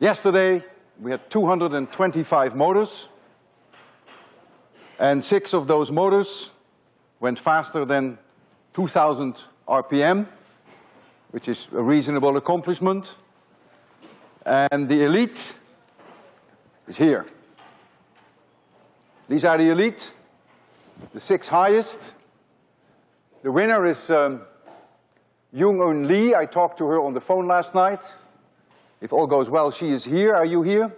Yesterday, we had 225 motors, and six of those motors went faster than 2,000 RPM, which is a reasonable accomplishment. And the elite is here. These are the elite, the six highest. The winner is um, Jung Eun Lee. I talked to her on the phone last night. If all goes well, she is here. Are you here?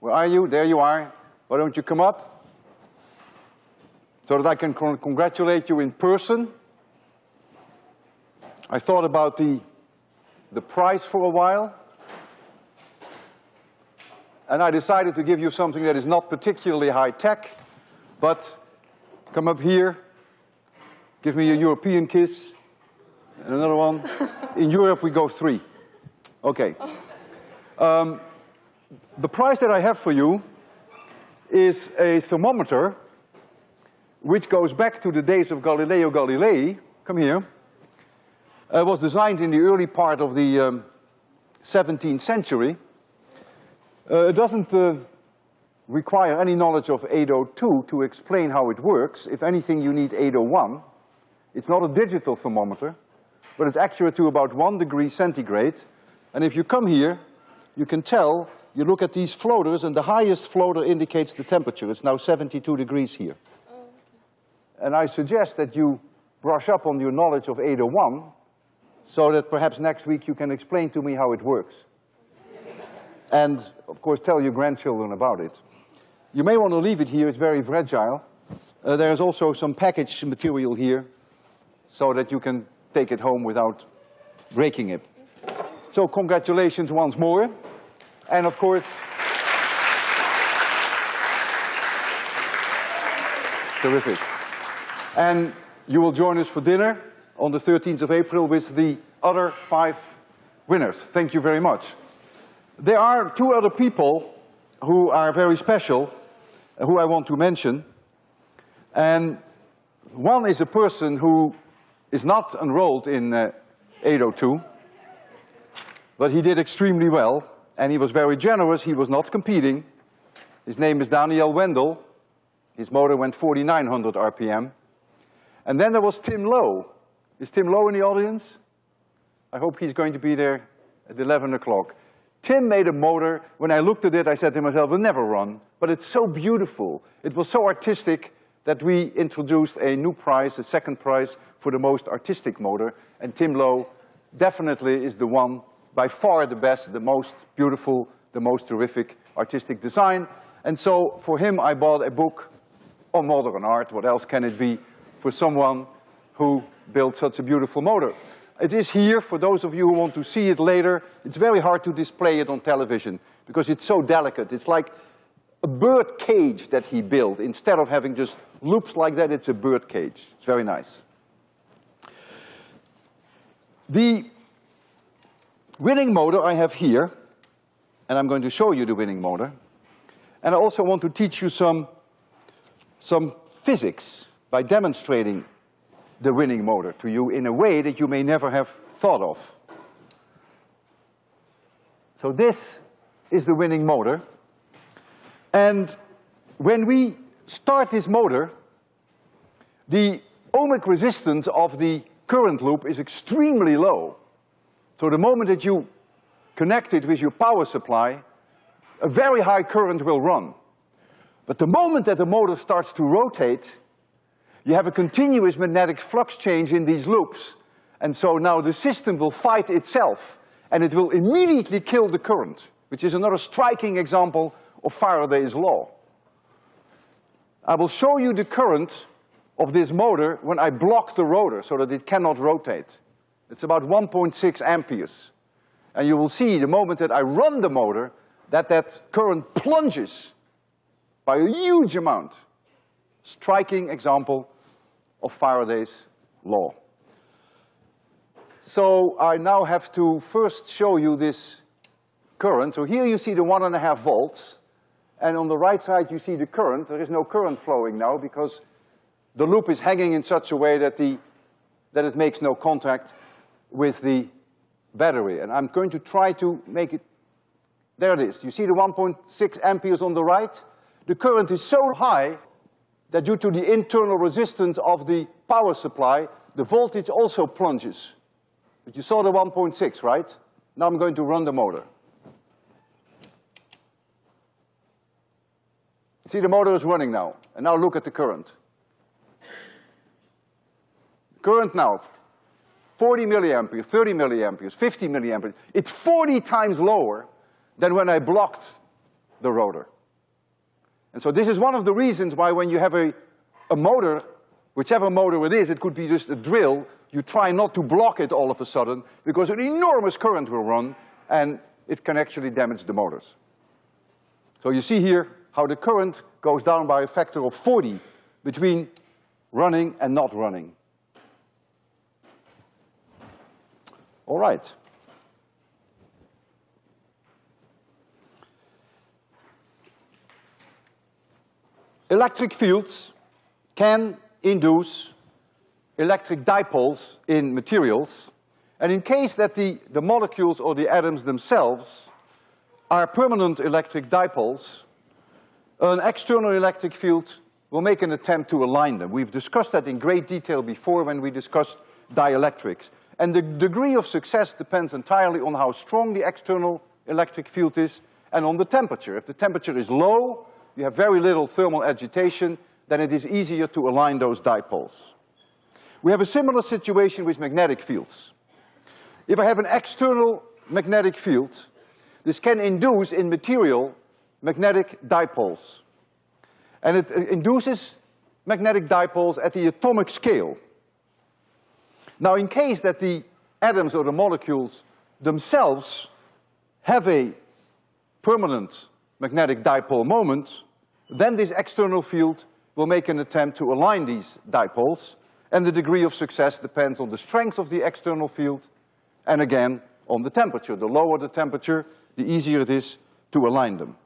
Where are you? There you are. Why don't you come up? So that I can con congratulate you in person. I thought about the, the prize for a while. And I decided to give you something that is not particularly high tech, but come up here, give me a European kiss, and another one. In Europe, we go three. Okay. Um, the prize that I have for you is a thermometer which goes back to the days of Galileo Galilei. Come here. It was designed in the early part of the um, 17th century. Uh, it doesn't uh, require any knowledge of 802 to explain how it works. If anything, you need 801. It's not a digital thermometer, but it's accurate to about one degree centigrade. And if you come here, you can tell, you look at these floaters, and the highest floater indicates the temperature. It's now 72 degrees here. Oh, okay. And I suggest that you brush up on your knowledge of 801, so that perhaps next week you can explain to me how it works and of course tell your grandchildren about it. You may want to leave it here, it's very fragile. Uh, there's also some package material here so that you can take it home without breaking it. So congratulations once more. And of course, terrific. And you will join us for dinner on the 13th of April with the other five winners. Thank you very much. There are two other people who are very special, uh, who I want to mention. And one is a person who is not enrolled in uh, 802, but he did extremely well, and he was very generous, he was not competing. His name is Daniel Wendell. His motor went 4,900 RPM. And then there was Tim Lowe. Is Tim Lowe in the audience? I hope he's going to be there at 11 o'clock. Tim made a motor, when I looked at it, I said to myself, it'll never run, but it's so beautiful. It was so artistic that we introduced a new prize, a second prize for the most artistic motor, and Tim Lowe definitely is the one, by far the best, the most beautiful, the most terrific artistic design. And so for him, I bought a book on modern art, what else can it be, for someone who built such a beautiful motor. It is here, for those of you who want to see it later, it's very hard to display it on television because it's so delicate. It's like a bird cage that he built. Instead of having just loops like that, it's a bird cage. It's very nice. The winning motor I have here, and I'm going to show you the winning motor. And I also want to teach you some, some physics by demonstrating the winning motor to you in a way that you may never have thought of. So this is the winning motor. And when we start this motor, the ohmic resistance of the current loop is extremely low. So the moment that you connect it with your power supply, a very high current will run. But the moment that the motor starts to rotate, you have a continuous magnetic flux change in these loops. And so now the system will fight itself and it will immediately kill the current, which is another striking example of Faraday's law. I will show you the current of this motor when I block the rotor so that it cannot rotate. It's about 1.6 amperes. And you will see the moment that I run the motor that that current plunges by a huge amount striking example of Faraday's law. So I now have to first show you this current. So here you see the one and a half volts, and on the right side you see the current. There is no current flowing now because the loop is hanging in such a way that the, that it makes no contact with the battery. And I'm going to try to make it There it is. You see the 1.6 amperes on the right? The current is so high that due to the internal resistance of the power supply, the voltage also plunges. But you saw the 1.6, right? Now I'm going to run the motor. See, the motor is running now, and now look at the current. Current now, 40 milliamperes, 30 milliamperes, 50 milliamperes. It's 40 times lower than when I blocked the rotor. And so this is one of the reasons why when you have a, a motor, whichever motor it is, it could be just a drill, you try not to block it all of a sudden, because an enormous current will run, and it can actually damage the motors. So you see here how the current goes down by a factor of 40 between running and not running. All right. Electric fields can induce electric dipoles in materials, and in case that the, the molecules or the atoms themselves are permanent electric dipoles, an external electric field will make an attempt to align them. We've discussed that in great detail before when we discussed dielectrics. And the degree of success depends entirely on how strong the external electric field is and on the temperature. If the temperature is low, you have very little thermal agitation, then it is easier to align those dipoles. We have a similar situation with magnetic fields. If I have an external magnetic field, this can induce in material magnetic dipoles. And it uh, induces magnetic dipoles at the atomic scale. Now in case that the atoms or the molecules themselves have a permanent magnetic dipole moment, then this external field will make an attempt to align these dipoles, and the degree of success depends on the strength of the external field, and again, on the temperature. The lower the temperature, the easier it is to align them.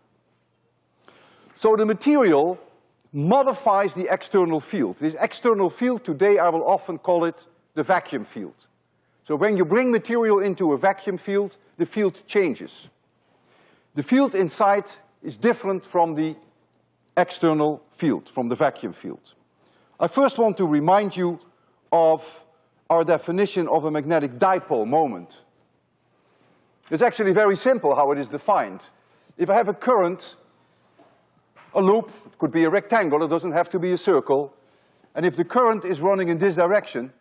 So the material modifies the external field. This external field, today I will often call it the vacuum field. So when you bring material into a vacuum field, the field changes. The field inside is different from the external field, from the vacuum field. I first want to remind you of our definition of a magnetic dipole moment. It's actually very simple how it is defined. If I have a current, a loop, it could be a rectangle, it doesn't have to be a circle, and if the current is running in this direction,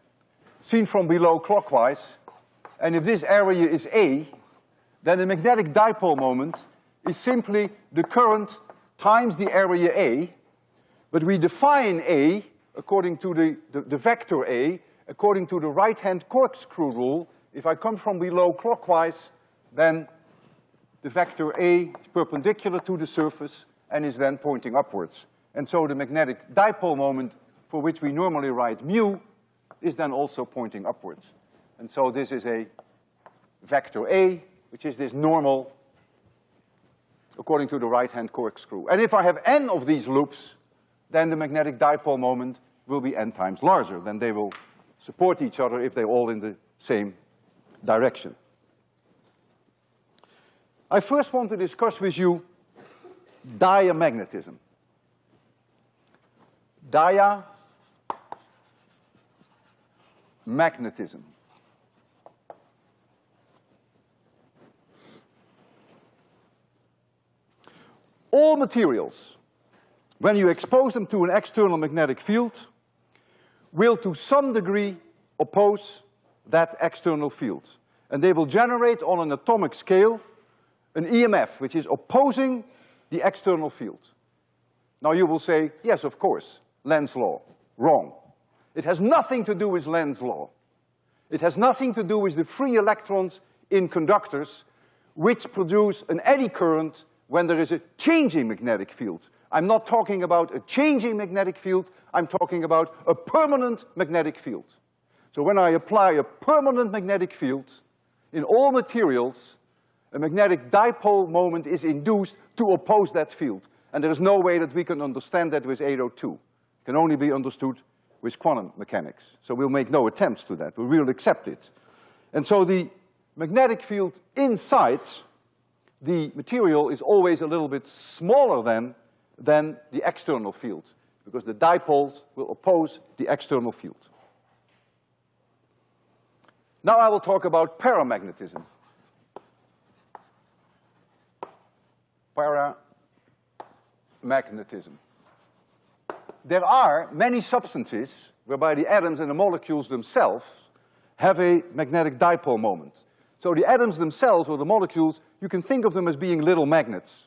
seen from below clockwise, and if this area is A, then the magnetic dipole moment is simply the current times the area A, but we define A according to the, the, the vector A, according to the right-hand corkscrew rule. If I come from below clockwise, then the vector A is perpendicular to the surface and is then pointing upwards. And so the magnetic dipole moment, for which we normally write mu, is then also pointing upwards. And so this is a vector A, which is this normal according to the right-hand corkscrew. And if I have n of these loops, then the magnetic dipole moment will be n times larger. Then they will support each other if they're all in the same direction. I first want to discuss with you diamagnetism. Diamagnetism. all materials, when you expose them to an external magnetic field, will to some degree oppose that external field. And they will generate on an atomic scale an EMF, which is opposing the external field. Now you will say, yes, of course, Lenz's law. Wrong. It has nothing to do with Lenz's law. It has nothing to do with the free electrons in conductors which produce an eddy current when there is a changing magnetic field. I'm not talking about a changing magnetic field, I'm talking about a permanent magnetic field. So when I apply a permanent magnetic field in all materials, a magnetic dipole moment is induced to oppose that field. And there is no way that we can understand that with 802. It can only be understood with quantum mechanics. So we'll make no attempts to that, we will accept it. And so the magnetic field inside the material is always a little bit smaller than, than the external field, because the dipoles will oppose the external field. Now I will talk about paramagnetism. Paramagnetism. There are many substances whereby the atoms and the molecules themselves have a magnetic dipole moment. So the atoms themselves, or the molecules, you can think of them as being little magnets.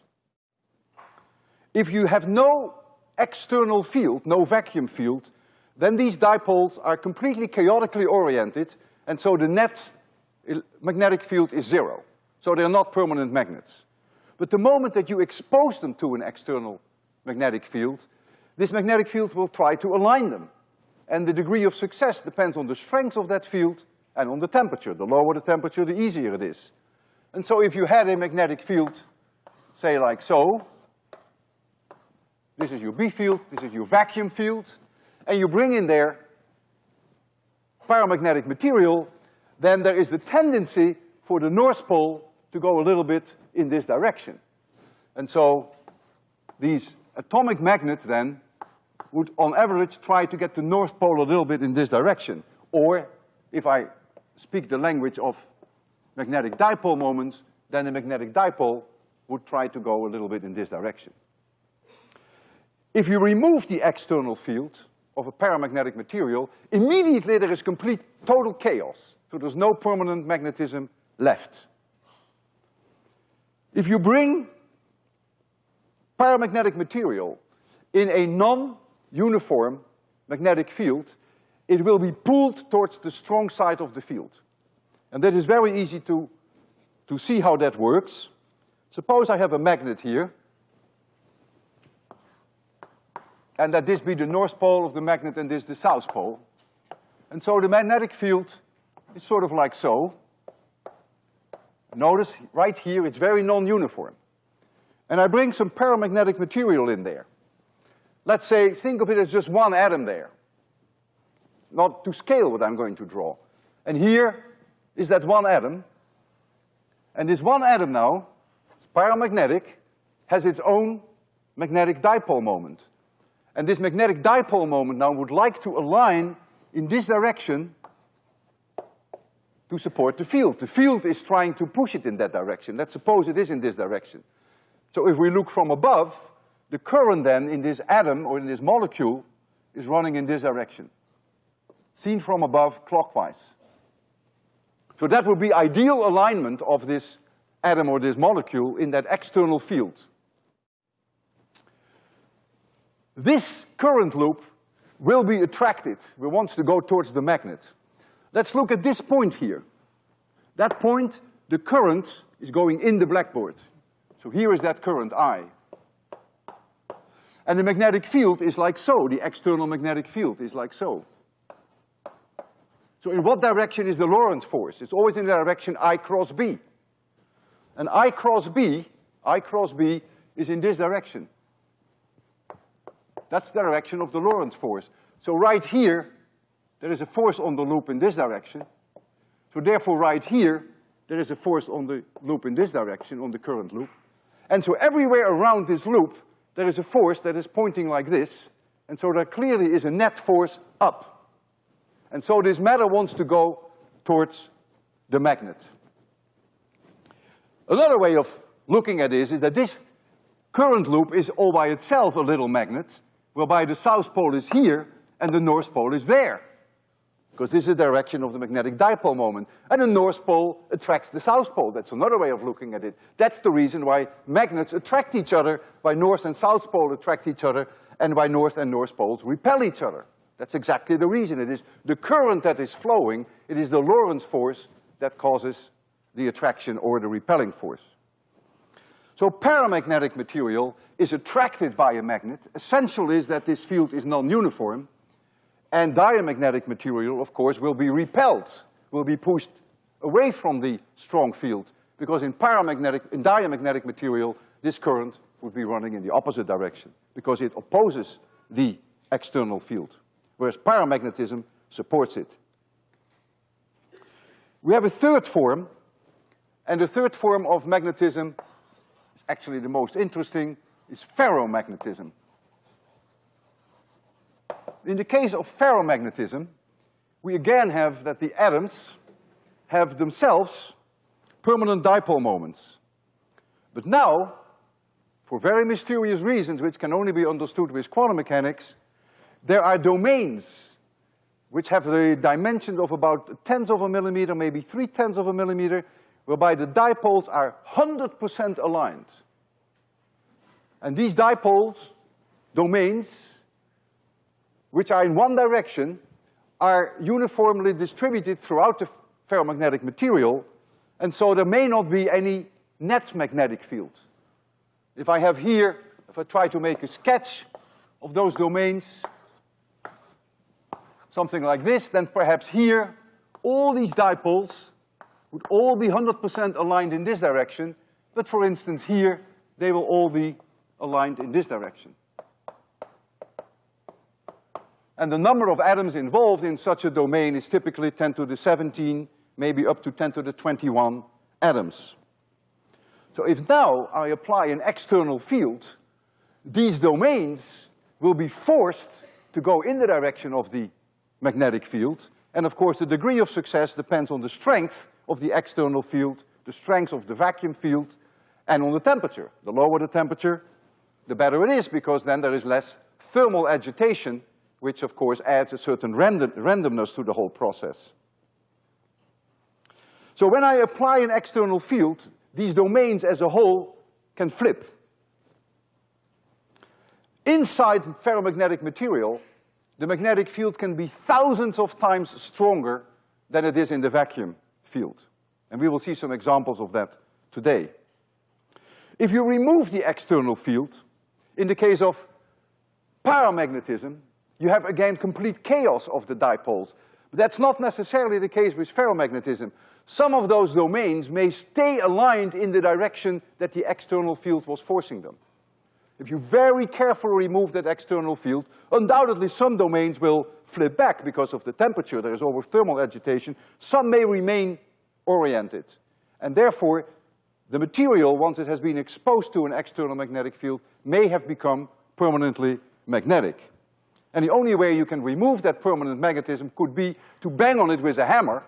If you have no external field, no vacuum field, then these dipoles are completely chaotically oriented, and so the net magnetic field is zero. So they're not permanent magnets. But the moment that you expose them to an external magnetic field, this magnetic field will try to align them. And the degree of success depends on the strength of that field and on the temperature. The lower the temperature, the easier it is. And so if you had a magnetic field, say like so, this is your B field, this is your vacuum field, and you bring in there paramagnetic material, then there is the tendency for the North Pole to go a little bit in this direction. And so these atomic magnets then would on average try to get the North Pole a little bit in this direction. Or if I speak the language of magnetic dipole moments, then the magnetic dipole would try to go a little bit in this direction. If you remove the external field of a paramagnetic material, immediately there is complete total chaos. So there's no permanent magnetism left. If you bring paramagnetic material in a non-uniform magnetic field, it will be pulled towards the strong side of the field. And that is very easy to, to see how that works. Suppose I have a magnet here, and that this be the north pole of the magnet and this the south pole. And so the magnetic field is sort of like so. Notice right here it's very non-uniform. And I bring some paramagnetic material in there. Let's say, think of it as just one atom there. Not to scale what I'm going to draw. And here is that one atom. And this one atom now, it's paramagnetic, has its own magnetic dipole moment. And this magnetic dipole moment now would like to align in this direction to support the field. The field is trying to push it in that direction. Let's suppose it is in this direction. So if we look from above, the current then in this atom or in this molecule is running in this direction. Seen from above clockwise. So that would be ideal alignment of this atom or this molecule in that external field. This current loop will be attracted, we want to go towards the magnet. Let's look at this point here. That point, the current is going in the blackboard. So here is that current I. And the magnetic field is like so, the external magnetic field is like so. So in what direction is the Lorentz force? It's always in the direction I cross B. And I cross B, I cross B is in this direction. That's the direction of the Lorentz force. So right here, there is a force on the loop in this direction. So therefore right here, there is a force on the loop in this direction, on the current loop. And so everywhere around this loop, there is a force that is pointing like this, and so there clearly is a net force up. And so this matter wants to go towards the magnet. Another way of looking at this is that this current loop is all by itself a little magnet, whereby the south pole is here and the north pole is there because this is the direction of the magnetic dipole moment. And the north pole attracts the south pole. That's another way of looking at it. That's the reason why magnets attract each other, why north and south pole attract each other, and why north and north poles repel each other. That's exactly the reason. It is the current that is flowing, it is the Lorentz force that causes the attraction or the repelling force. So paramagnetic material is attracted by a magnet. Essential is that this field is non-uniform, and diamagnetic material, of course, will be repelled, will be pushed away from the strong field, because in paramagnetic, in diamagnetic material, this current would be running in the opposite direction, because it opposes the external field, whereas paramagnetism supports it. We have a third form, and the third form of magnetism is actually the most interesting, is ferromagnetism. In the case of ferromagnetism, we again have that the atoms have themselves permanent dipole moments. But now, for very mysterious reasons which can only be understood with quantum mechanics, there are domains which have the dimensions of about tenths of a millimeter, maybe three tenths of a millimeter, whereby the dipoles are hundred percent aligned. And these dipoles, domains, which are in one direction, are uniformly distributed throughout the ferromagnetic material, and so there may not be any net magnetic field. If I have here, if I try to make a sketch of those domains, something like this, then perhaps here, all these dipoles would all be hundred percent aligned in this direction, but for instance here, they will all be aligned in this direction. And the number of atoms involved in such a domain is typically ten to the seventeen, maybe up to ten to the twenty-one atoms. So if now I apply an external field, these domains will be forced to go in the direction of the magnetic field, and of course the degree of success depends on the strength of the external field, the strength of the vacuum field, and on the temperature. The lower the temperature, the better it is, because then there is less thermal agitation which of course adds a certain random, randomness to the whole process. So when I apply an external field, these domains as a whole can flip. Inside ferromagnetic material, the magnetic field can be thousands of times stronger than it is in the vacuum field. And we will see some examples of that today. If you remove the external field, in the case of paramagnetism, you have again complete chaos of the dipoles. But that's not necessarily the case with ferromagnetism. Some of those domains may stay aligned in the direction that the external field was forcing them. If you very carefully remove that external field, undoubtedly some domains will flip back because of the temperature, there is over thermal agitation. Some may remain oriented. And therefore, the material, once it has been exposed to an external magnetic field, may have become permanently magnetic. And the only way you can remove that permanent magnetism could be to bang on it with a hammer,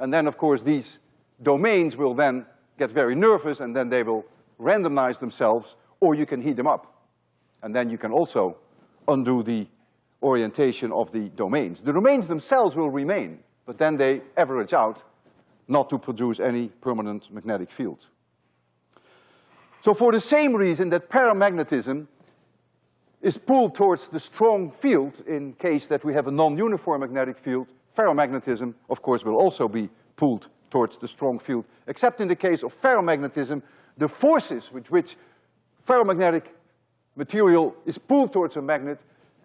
and then of course these domains will then get very nervous and then they will randomize themselves, or you can heat them up. And then you can also undo the orientation of the domains. The domains themselves will remain, but then they average out not to produce any permanent magnetic field. So for the same reason that paramagnetism is pulled towards the strong field in case that we have a non-uniform magnetic field. Ferromagnetism, of course, will also be pulled towards the strong field, except in the case of ferromagnetism, the forces with which ferromagnetic material is pulled towards a magnet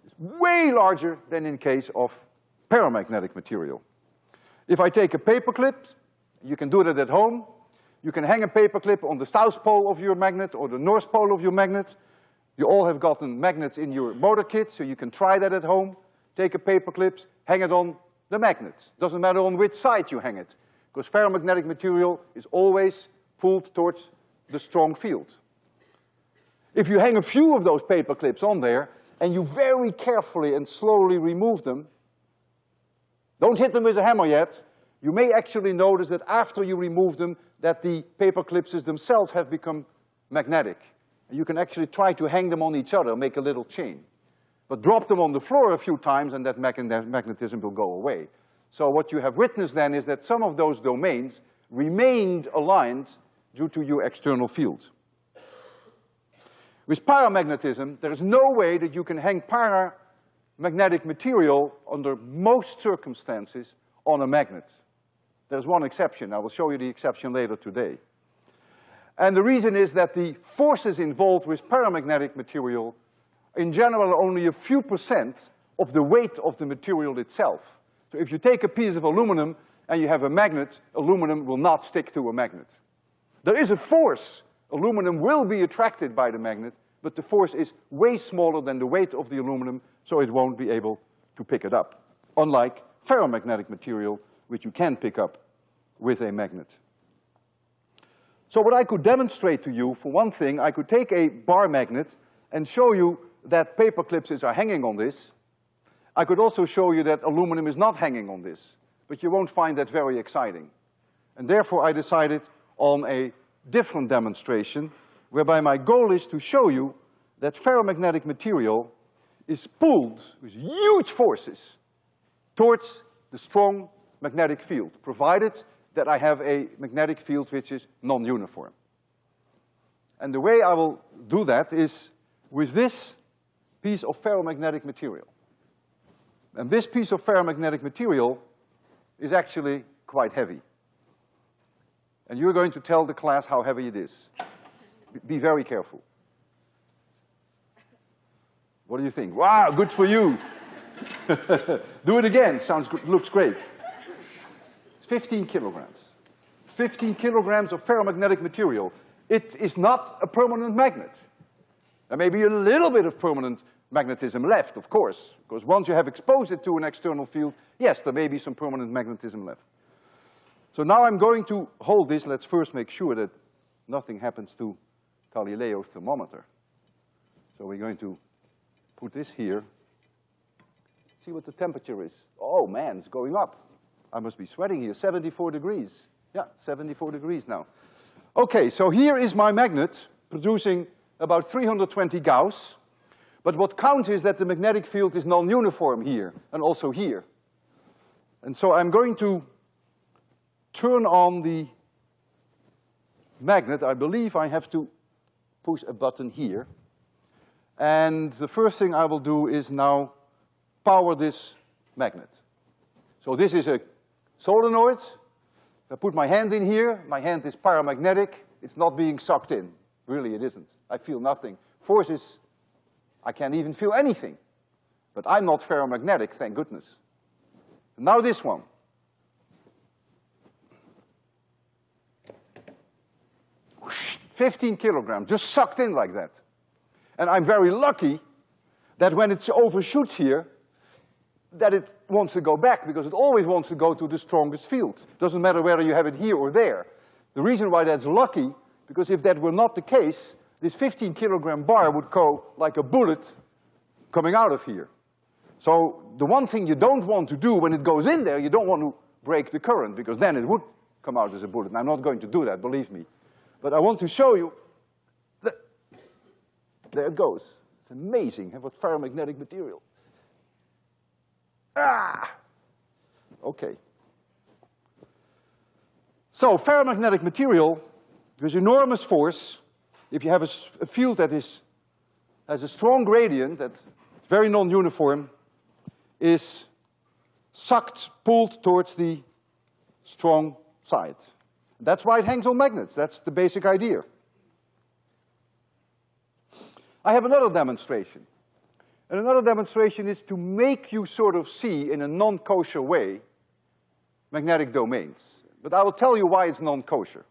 is way larger than in case of paramagnetic material. If I take a paperclip, you can do that at home, you can hang a paperclip on the south pole of your magnet or the north pole of your magnet, you all have gotten magnets in your motor kit, so you can try that at home. Take a paper clip, hang it on the magnet. Doesn't matter on which side you hang it, because ferromagnetic material is always pulled towards the strong field. If you hang a few of those paper clips on there, and you very carefully and slowly remove them, don't hit them with a hammer yet, you may actually notice that after you remove them, that the paper clips themselves have become magnetic. You can actually try to hang them on each other, make a little chain. But drop them on the floor a few times and that magnetism will go away. So what you have witnessed then is that some of those domains remained aligned due to your external field. With paramagnetism, there is no way that you can hang paramagnetic material under most circumstances on a magnet. There's one exception, I will show you the exception later today. And the reason is that the forces involved with paramagnetic material, in general, are only a few percent of the weight of the material itself. So if you take a piece of aluminum and you have a magnet, aluminum will not stick to a magnet. There is a force. Aluminum will be attracted by the magnet, but the force is way smaller than the weight of the aluminum, so it won't be able to pick it up. Unlike ferromagnetic material, which you can pick up with a magnet. So what I could demonstrate to you, for one thing, I could take a bar magnet and show you that paper clips are hanging on this. I could also show you that aluminum is not hanging on this, but you won't find that very exciting. And therefore I decided on a different demonstration whereby my goal is to show you that ferromagnetic material is pulled with huge forces towards the strong magnetic field, provided that I have a magnetic field which is non-uniform. And the way I will do that is with this piece of ferromagnetic material. And this piece of ferromagnetic material is actually quite heavy. And you're going to tell the class how heavy it is. Be very careful. What do you think? Wow, good for you. do it again, sounds good, looks great. It's 15 kilograms. 15 kilograms of ferromagnetic material. It is not a permanent magnet. There may be a little bit of permanent magnetism left, of course, because once you have exposed it to an external field, yes, there may be some permanent magnetism left. So now I'm going to hold this. Let's first make sure that nothing happens to Galileo's thermometer. So we're going to put this here. See what the temperature is. Oh man, it's going up. I must be sweating here, 74 degrees. Yeah, 74 degrees now. Okay, so here is my magnet producing about 320 Gauss. But what counts is that the magnetic field is non-uniform here and also here. And so I'm going to turn on the magnet. I believe I have to push a button here. And the first thing I will do is now power this magnet. So this is a solenoid. I put my hand in here, my hand is paramagnetic, it's not being sucked in. Really, it isn't. I feel nothing. Force is, I can't even feel anything. But I'm not ferromagnetic, thank goodness. Now this one. Fifteen kilograms, just sucked in like that. And I'm very lucky that when it overshoots here, that it wants to go back because it always wants to go to the strongest field. Doesn't matter whether you have it here or there. The reason why that's lucky because if that were not the case, this 15 kilogram bar would go like a bullet coming out of here. So the one thing you don't want to do when it goes in there, you don't want to break the current because then it would come out as a bullet. And I'm not going to do that, believe me. But I want to show you that there it goes. It's amazing have what ferromagnetic material. Ah! Okay. So ferromagnetic material there's enormous force. If you have a, a field that is, has a strong gradient, that's very non-uniform, is sucked, pulled towards the strong side. That's why it hangs on magnets. That's the basic idea. I have another demonstration. And another demonstration is to make you sort of see in a non-kosher way magnetic domains. But I will tell you why it's non-kosher.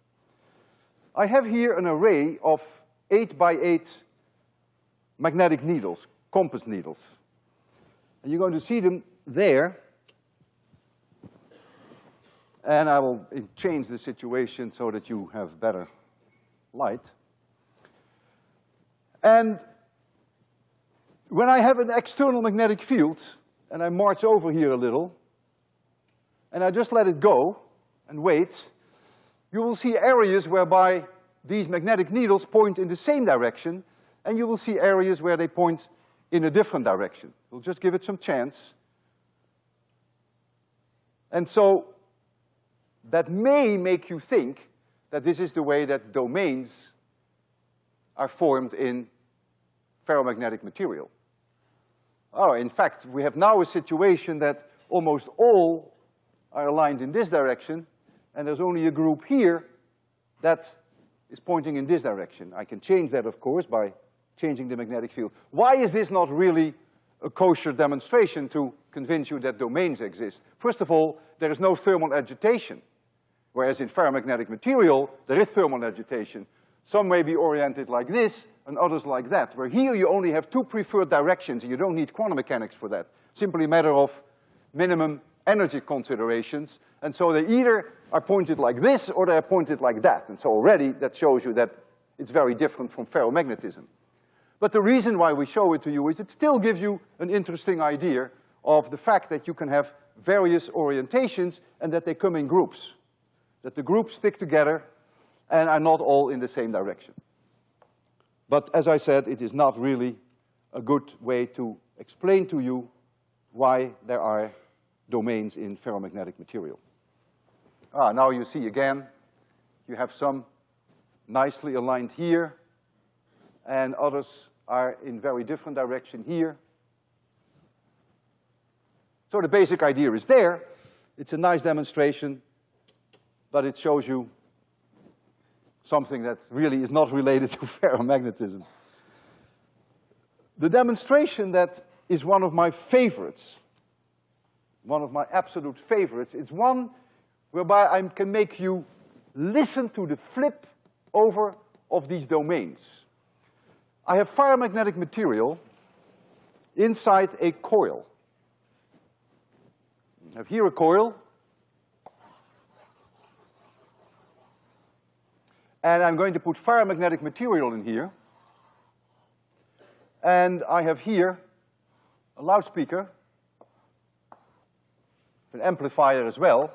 I have here an array of eight by eight magnetic needles, compass needles. And you're going to see them there. And I will change the situation so that you have better light. And when I have an external magnetic field, and I march over here a little, and I just let it go and wait, you will see areas whereby these magnetic needles point in the same direction, and you will see areas where they point in a different direction. We'll just give it some chance. And so, that may make you think that this is the way that domains are formed in ferromagnetic material. Oh, in fact, we have now a situation that almost all are aligned in this direction, and there's only a group here that is pointing in this direction. I can change that, of course, by changing the magnetic field. Why is this not really a kosher demonstration to convince you that domains exist? First of all, there is no thermal agitation, whereas in ferromagnetic material, there is thermal agitation. Some may be oriented like this, and others like that, where here you only have two preferred directions, and you don't need quantum mechanics for that. Simply a matter of minimum energy considerations, and so they either are pointed like this or they're pointed like that. And so already that shows you that it's very different from ferromagnetism. But the reason why we show it to you is it still gives you an interesting idea of the fact that you can have various orientations and that they come in groups. That the groups stick together and are not all in the same direction. But as I said, it is not really a good way to explain to you why there are domains in ferromagnetic material. Ah, now you see again, you have some nicely aligned here, and others are in very different direction here. So the basic idea is there. It's a nice demonstration, but it shows you something that really is not related to ferromagnetism. The demonstration that is one of my favorites, one of my absolute favorites, is one whereby I can make you listen to the flip over of these domains. I have ferromagnetic material inside a coil. I have here a coil. And I'm going to put ferromagnetic material in here. And I have here a loudspeaker, an amplifier as well.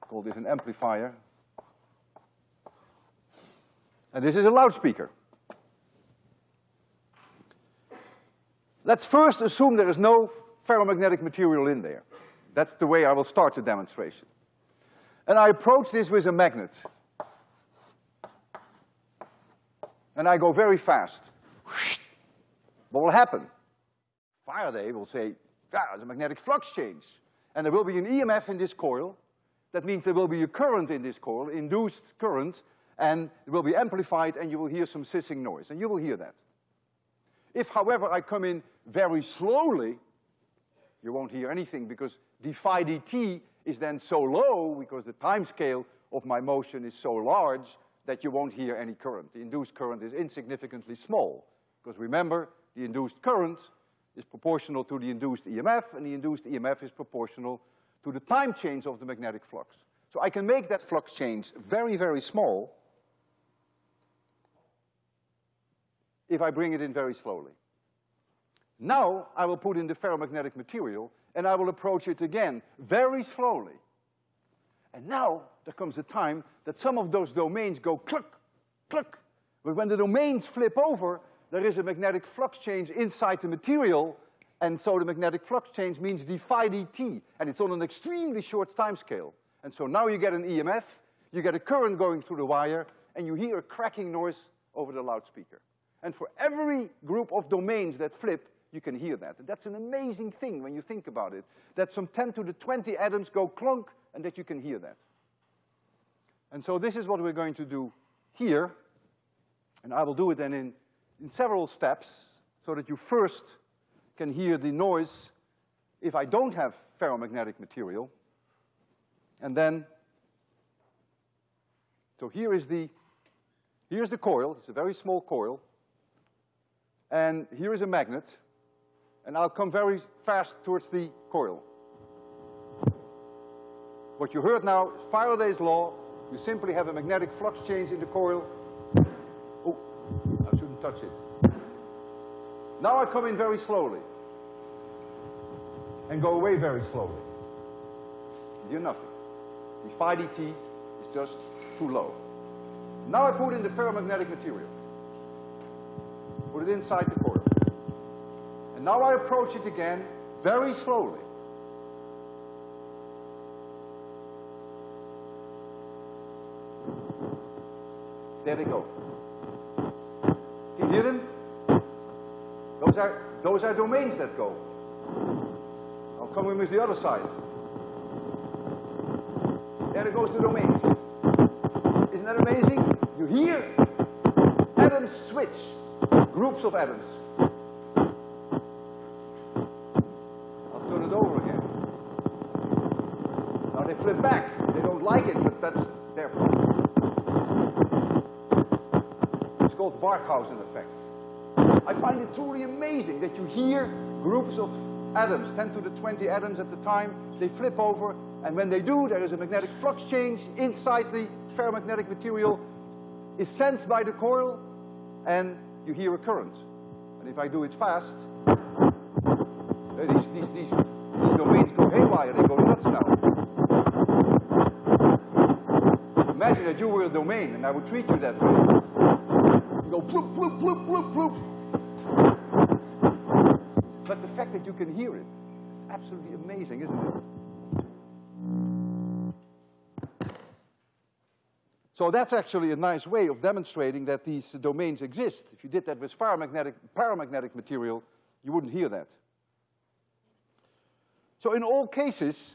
Call this an amplifier. And this is a loudspeaker. Let's first assume there is no ferromagnetic material in there. That's the way I will start the demonstration. And I approach this with a magnet. And I go very fast. What will happen? Faraday will say, ah, there's a magnetic flux change. And there will be an EMF in this coil. That means there will be a current in this coil, induced current, and it will be amplified and you will hear some hissing noise, and you will hear that. If, however, I come in very slowly, you won't hear anything because d phi dt is then so low because the time scale of my motion is so large that you won't hear any current. The induced current is insignificantly small because remember, the induced current is proportional to the induced EMF and the induced EMF is proportional to the time change of the magnetic flux. So I can make that flux change very, very small if I bring it in very slowly. Now I will put in the ferromagnetic material and I will approach it again very slowly. And now there comes a time that some of those domains go cluck, cluck. But when the domains flip over, there is a magnetic flux change inside the material, and so the magnetic flux change means d phi dt, and it's on an extremely short time scale. And so now you get an EMF, you get a current going through the wire, and you hear a cracking noise over the loudspeaker. And for every group of domains that flip, you can hear that. And that's an amazing thing when you think about it, that some 10 to the 20 atoms go clunk and that you can hear that. And so this is what we're going to do here, and I will do it then in, in several steps so that you first can hear the noise if I don't have ferromagnetic material. And then, so here is the, here's the coil, it's a very small coil, and here is a magnet, and I'll come very fast towards the coil. What you heard now, Faraday's law, you simply have a magnetic flux change in the coil. Oh, I shouldn't touch it. Now I come in very slowly and go away very slowly. You hear nothing. D phi dt is just too low. Now I put in the ferromagnetic material. Put it inside the coil. And now I approach it again very slowly. There they go. You hear them? Those are, those are domains that go. I'll come with the other side. There it goes the domains. Isn't that amazing? You hear atoms switch, groups of atoms. I'll turn it over again. Now they flip back. They don't like it, but that's their problem. It's called Barkhausen effect. I find it truly amazing that you hear groups of atoms, 10 to the 20 atoms at the time, they flip over, and when they do, there is a magnetic flux change inside the ferromagnetic material, is sensed by the coil, and you hear a current. And if I do it fast, eh, these, these, these, these domains go haywire, they go nuts now. Imagine that you were a domain and I would treat you that way. Go bloop, bloop, bloop, bloop, bloop. But the fact that you can hear it, it's absolutely amazing, isn't it? So that's actually a nice way of demonstrating that these domains exist. If you did that with paramagnetic, paramagnetic material, you wouldn't hear that. So in all cases,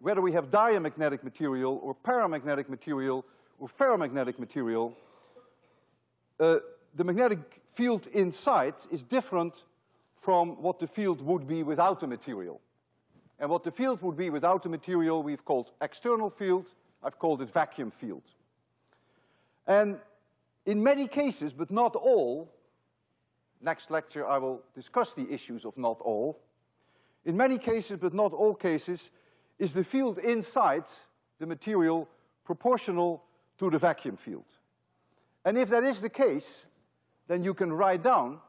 whether we have diamagnetic material or paramagnetic material or ferromagnetic material, uh, the magnetic field inside is different from what the field would be without the material. And what the field would be without the material we've called external field, I've called it vacuum field. And in many cases, but not all, next lecture I will discuss the issues of not all, in many cases, but not all cases, is the field inside the material proportional to the vacuum field. And if that is the case, then you can write down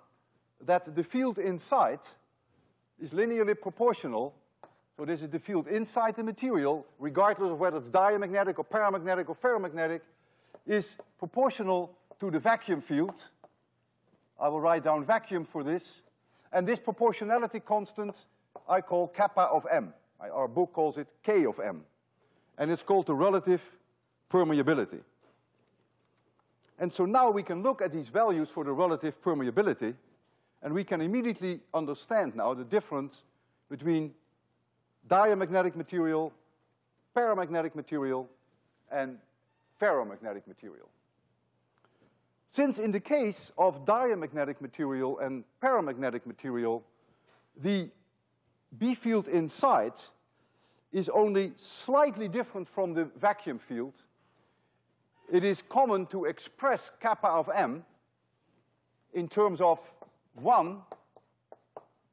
that the field inside is linearly proportional. So this is the field inside the material, regardless of whether it's diamagnetic or paramagnetic or ferromagnetic, is proportional to the vacuum field. I will write down vacuum for this. And this proportionality constant I call kappa of m. Our book calls it K of m. And it's called the relative permeability. And so now we can look at these values for the relative permeability, and we can immediately understand now the difference between diamagnetic material, paramagnetic material, and ferromagnetic material. Since in the case of diamagnetic material and paramagnetic material, the B field inside is only slightly different from the vacuum field, it is common to express kappa of m in terms of one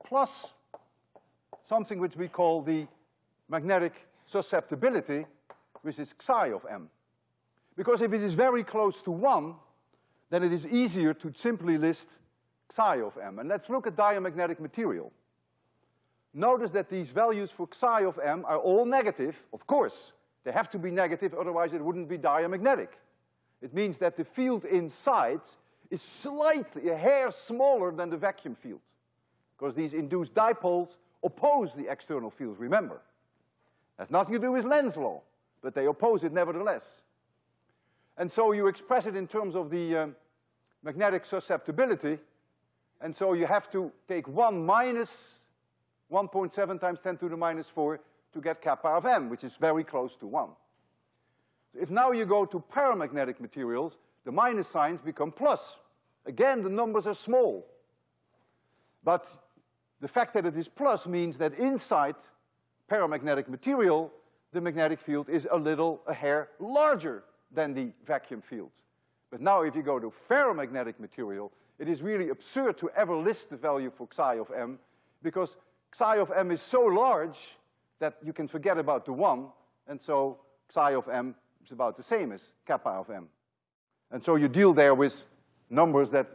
plus something which we call the magnetic susceptibility, which is psi of m. Because if it is very close to one, then it is easier to simply list psi of m. And let's look at diamagnetic material. Notice that these values for psi of m are all negative, of course. They have to be negative, otherwise it wouldn't be diamagnetic. It means that the field inside is slightly, a hair smaller than the vacuum field. Because these induced dipoles oppose the external field, remember. Has nothing to do with Lenz's law, but they oppose it nevertheless. And so you express it in terms of the um, magnetic susceptibility, and so you have to take one minus 1.7 times 10 to the minus 4 to get kappa of m, which is very close to 1. If now you go to paramagnetic materials, the minus signs become plus. Again, the numbers are small. But the fact that it is plus means that inside paramagnetic material, the magnetic field is a little, a hair larger than the vacuum field. But now if you go to ferromagnetic material, it is really absurd to ever list the value for psi of m, because psi of m is so large that you can forget about the one, and so psi of m is about the same as kappa of m. And so you deal there with numbers that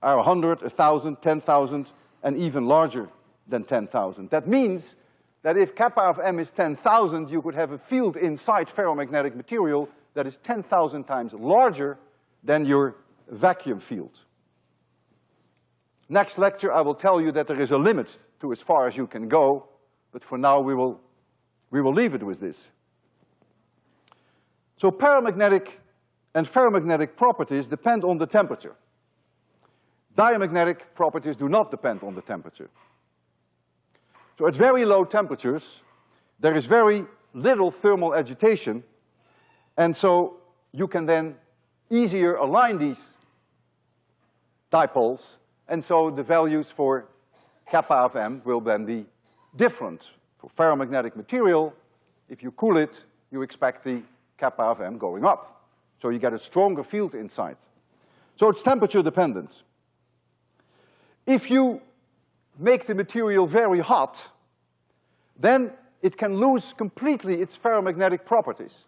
are 100, 1,000, 10,000, and even larger than 10,000. That means that if kappa of m is 10,000, you could have a field inside ferromagnetic material that is 10,000 times larger than your vacuum field. Next lecture, I will tell you that there is a limit to as far as you can go, but for now we will, we will leave it with this. So paramagnetic and ferromagnetic properties depend on the temperature. Diamagnetic properties do not depend on the temperature. So at very low temperatures, there is very little thermal agitation, and so you can then easier align these dipoles, and so the values for kappa of m will then be different. For ferromagnetic material, if you cool it, you expect the kappa of m going up. So you get a stronger field inside. So it's temperature dependent. If you make the material very hot, then it can lose completely its ferromagnetic properties.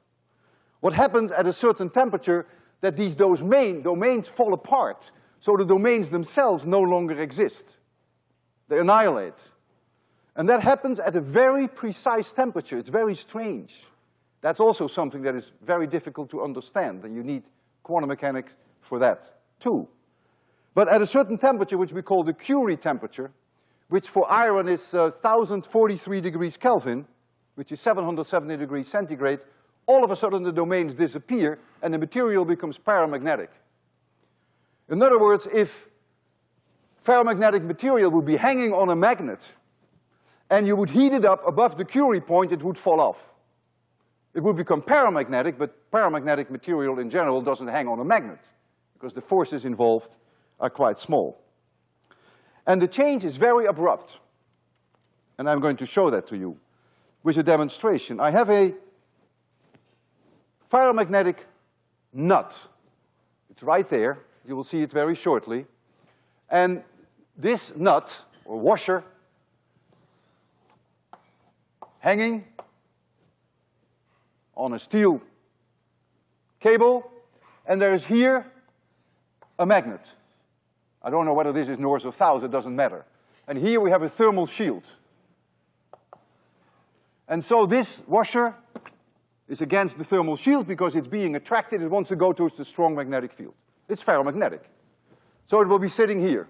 What happens at a certain temperature that these domain, domains fall apart, so the domains themselves no longer exist. They annihilate. And that happens at a very precise temperature. It's very strange. That's also something that is very difficult to understand, and you need quantum mechanics for that too. But at a certain temperature, which we call the Curie temperature, which for iron is uh, 1043 degrees Kelvin, which is 770 degrees centigrade, all of a sudden the domains disappear and the material becomes paramagnetic. In other words, if ferromagnetic material would be hanging on a magnet and you would heat it up above the Curie point, it would fall off. It would become paramagnetic, but paramagnetic material in general doesn't hang on a magnet because the forces involved are quite small. And the change is very abrupt. And I'm going to show that to you with a demonstration. I have a ferromagnetic nut. It's right there. You will see it very shortly. And this nut, or washer, hanging on a steel cable, and there is here a magnet. I don't know whether this is north or south, it doesn't matter. And here we have a thermal shield. And so this washer is against the thermal shield because it's being attracted, it wants to go towards the strong magnetic field. It's ferromagnetic. So it will be sitting here.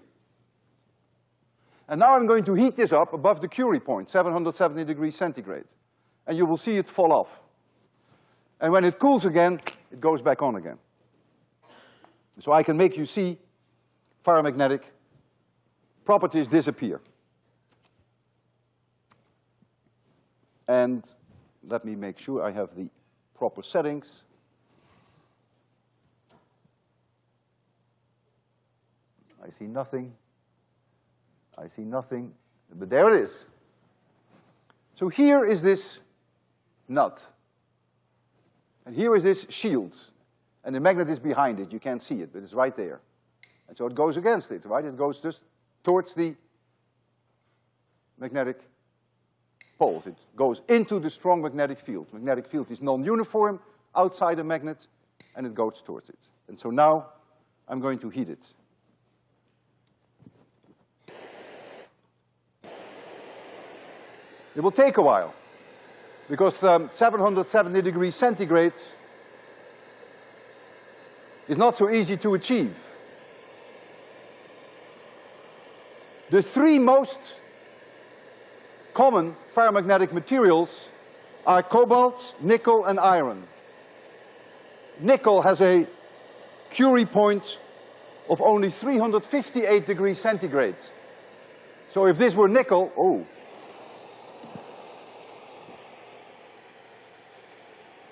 And now I'm going to heat this up above the Curie point, 770 degrees centigrade. And you will see it fall off. And when it cools again, it goes back on again. So I can make you see ferromagnetic properties disappear. And let me make sure I have the proper settings. I see nothing. I see nothing, but there it is. So here is this nut. And here is this shield. And the magnet is behind it. You can't see it, but it's right there. And so it goes against it, right? It goes just towards the magnetic poles. It goes into the strong magnetic field. Magnetic field is non-uniform outside the magnet, and it goes towards it. And so now I'm going to heat it. It will take a while, because um, 770 degrees centigrade is not so easy to achieve. The three most common ferromagnetic materials are cobalt, nickel, and iron. Nickel has a Curie point of only 358 degrees centigrade. So if this were nickel, oh.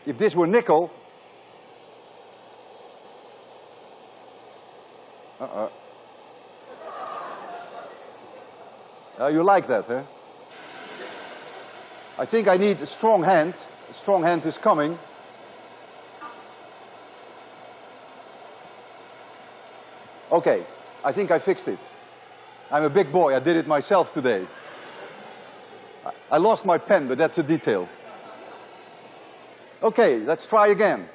If this were nickel, uh-uh. Uh, you like that, huh? I think I need a strong hand. A strong hand is coming. Okay, I think I fixed it. I'm a big boy, I did it myself today. I lost my pen, but that's a detail. Okay, let's try again.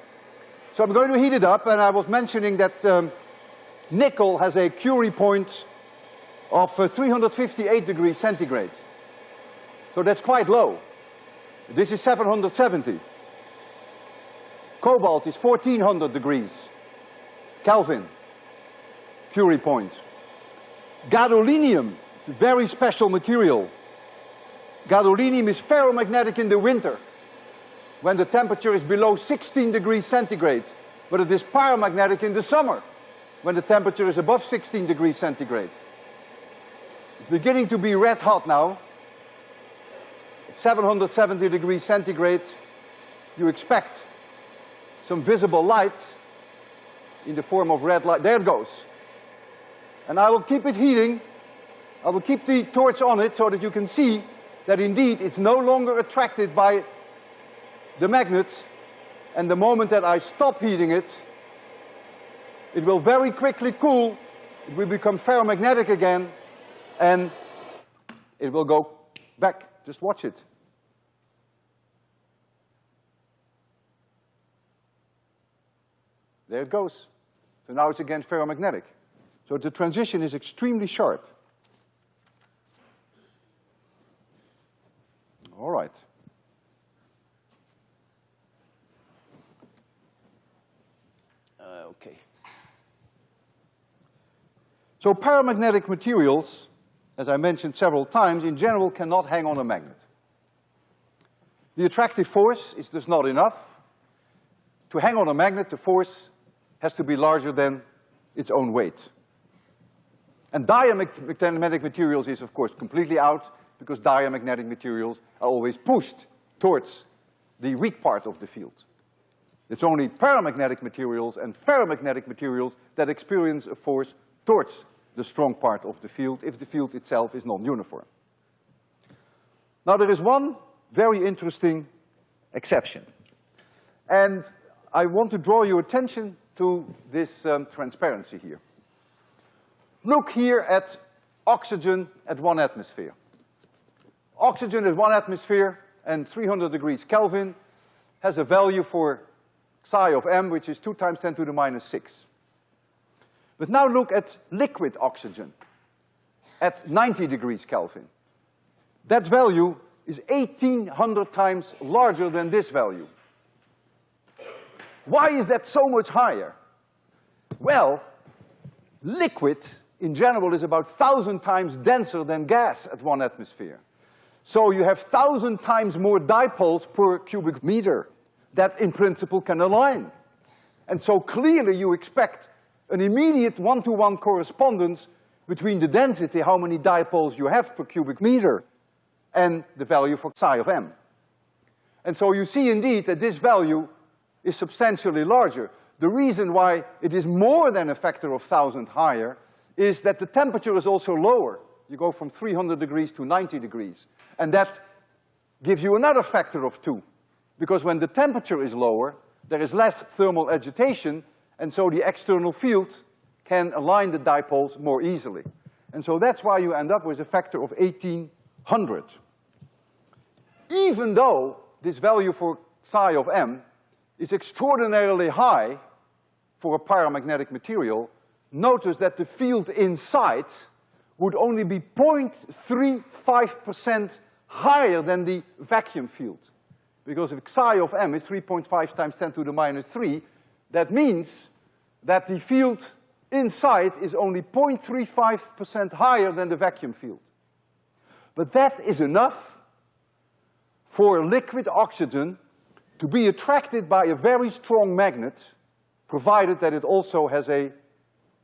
So I'm going to heat it up, and I was mentioning that um, nickel has a Curie point of uh, 358 degrees centigrade. So that's quite low. This is 770. Cobalt is 1400 degrees Kelvin, Curie point. Gadolinium is a very special material. Gadolinium is ferromagnetic in the winter when the temperature is below 16 degrees centigrade, but it is paramagnetic in the summer when the temperature is above 16 degrees centigrade. It's beginning to be red hot now. 770 degrees centigrade, you expect some visible light in the form of red light. There it goes. And I will keep it heating. I will keep the torch on it so that you can see that indeed it's no longer attracted by the magnet. And the moment that I stop heating it, it will very quickly cool. It will become ferromagnetic again. And it will go back. Just watch it. There it goes. So now it's again ferromagnetic. So the transition is extremely sharp. All right. So paramagnetic materials, as I mentioned several times, in general cannot hang on a magnet. The attractive force is just not enough. To hang on a magnet, the force has to be larger than its own weight. And diamagnetic materials is of course completely out because diamagnetic materials are always pushed towards the weak part of the field. It's only paramagnetic materials and ferromagnetic materials that experience a force towards the strong part of the field if the field itself is non-uniform. Now there is one very interesting exception. And I want to draw your attention to this um, transparency here. Look here at oxygen at one atmosphere. Oxygen at one atmosphere and 300 degrees Kelvin has a value for psi of m, which is two times ten to the minus six. But now look at liquid oxygen at 90 degrees Kelvin. That value is 1800 times larger than this value. Why is that so much higher? Well, liquid in general is about thousand times denser than gas at one atmosphere. So you have thousand times more dipoles per cubic meter that in principle can align. And so clearly you expect an immediate one-to-one -one correspondence between the density, how many dipoles you have per cubic meter, and the value for psi of m. And so you see indeed that this value is substantially larger. The reason why it is more than a factor of thousand higher is that the temperature is also lower. You go from three hundred degrees to ninety degrees. And that gives you another factor of two. Because when the temperature is lower, there is less thermal agitation, and so the external field can align the dipoles more easily. And so that's why you end up with a factor of eighteen hundred. Even though this value for psi of m is extraordinarily high for a paramagnetic material, notice that the field inside would only be 0.35 percent higher than the vacuum field. Because if psi of m is three point five times ten to the minus three, that means that the field inside is only 0.35 percent higher than the vacuum field. But that is enough for liquid oxygen to be attracted by a very strong magnet, provided that it also has a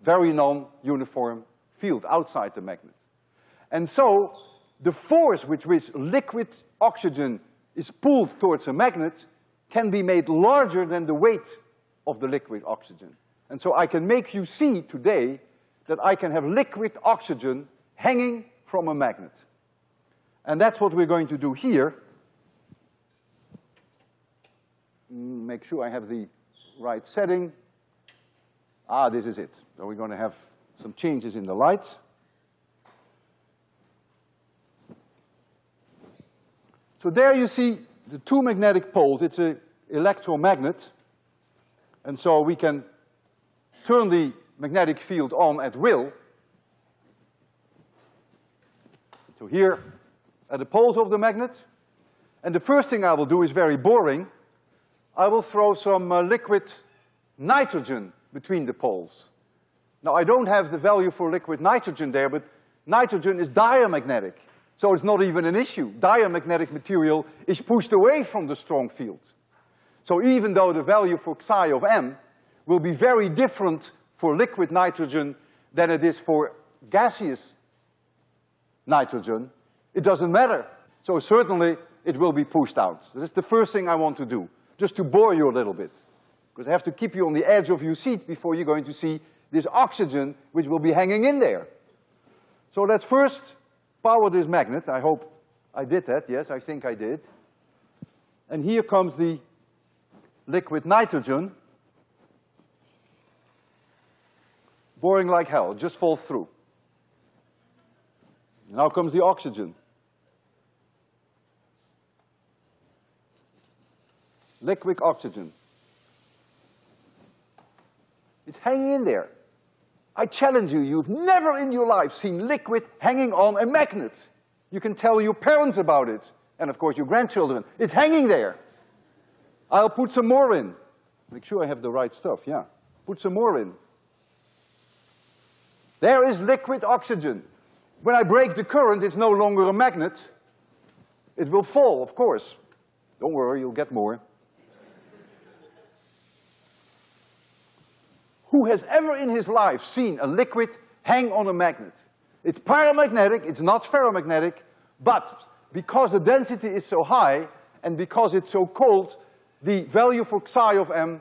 very non-uniform field outside the magnet. And so, the force with which liquid oxygen is pulled towards a magnet can be made larger than the weight of the liquid oxygen. And so I can make you see today that I can have liquid oxygen hanging from a magnet. And that's what we're going to do here. Make sure I have the right setting. Ah, this is it. So we're gonna have some changes in the light. So there you see the two magnetic poles. It's an electromagnet. And so we can turn the magnetic field on at will. So here are the poles of the magnet. And the first thing I will do is very boring. I will throw some uh, liquid nitrogen between the poles. Now I don't have the value for liquid nitrogen there, but nitrogen is diamagnetic. So it's not even an issue. Diamagnetic material is pushed away from the strong field. So even though the value for psi of m will be very different for liquid nitrogen than it is for gaseous nitrogen, it doesn't matter. So certainly it will be pushed out. That's the first thing I want to do, just to bore you a little bit. Because I have to keep you on the edge of your seat before you're going to see this oxygen which will be hanging in there. So let's first power this magnet. I hope I did that. Yes, I think I did. And here comes the liquid nitrogen, boring like hell, just falls through. Now comes the oxygen. Liquid oxygen. It's hanging in there. I challenge you, you've never in your life seen liquid hanging on a magnet. You can tell your parents about it, and of course your grandchildren. It's hanging there. I'll put some more in. Make sure I have the right stuff, yeah. Put some more in. There is liquid oxygen. When I break the current, it's no longer a magnet. It will fall, of course. Don't worry, you'll get more. Who has ever in his life seen a liquid hang on a magnet? It's paramagnetic, it's not ferromagnetic, but because the density is so high and because it's so cold, the value for psi of m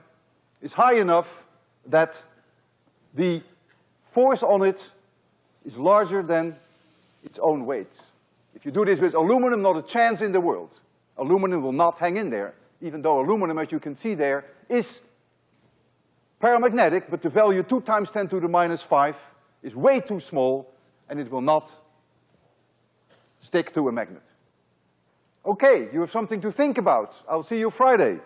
is high enough that the force on it is larger than its own weight. If you do this with aluminum, not a chance in the world. Aluminum will not hang in there, even though aluminum, as you can see there, is paramagnetic, but the value two times ten to the minus five is way too small, and it will not stick to a magnet. Okay, you have something to think about. I'll see you Friday.